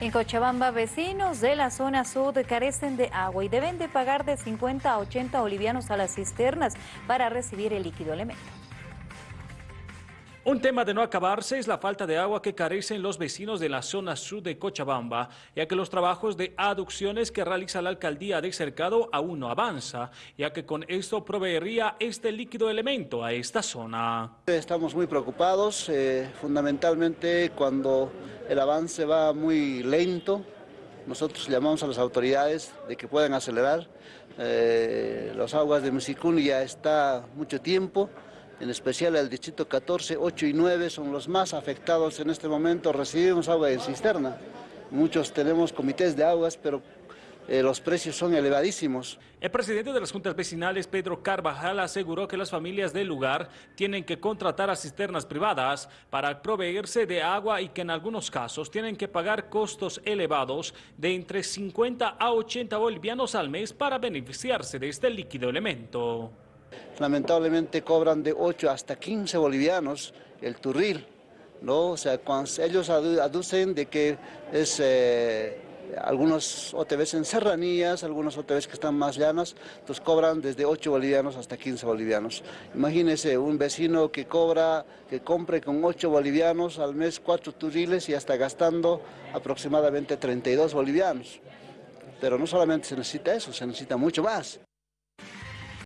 En Cochabamba, vecinos de la zona sur carecen de agua y deben de pagar de 50 a 80 bolivianos a las cisternas para recibir el líquido elemento. Un tema de no acabarse es la falta de agua que carecen los vecinos de la zona sur de Cochabamba, ya que los trabajos de aducciones que realiza la alcaldía de Cercado aún no avanza, ya que con esto proveería este líquido elemento a esta zona. Estamos muy preocupados, eh, fundamentalmente cuando el avance va muy lento, nosotros llamamos a las autoridades de que puedan acelerar. Eh, las aguas de Musicún ya está mucho tiempo, en especial el distrito 14, 8 y 9 son los más afectados en este momento, recibimos agua en cisterna. Muchos tenemos comités de aguas, pero eh, los precios son elevadísimos. El presidente de las juntas vecinales, Pedro Carvajal, aseguró que las familias del lugar tienen que contratar a cisternas privadas para proveerse de agua y que en algunos casos tienen que pagar costos elevados de entre 50 a 80 bolivianos al mes para beneficiarse de este líquido elemento lamentablemente cobran de 8 hasta 15 bolivianos el turril, ¿no? O sea, cuando ellos aducen de que es... Eh, algunos OTVs en serranías, algunos OTVs que están más llanas, entonces cobran desde 8 bolivianos hasta 15 bolivianos. Imagínese un vecino que cobra, que compre con 8 bolivianos al mes 4 turriles y hasta gastando aproximadamente 32 bolivianos. Pero no solamente se necesita eso, se necesita mucho más.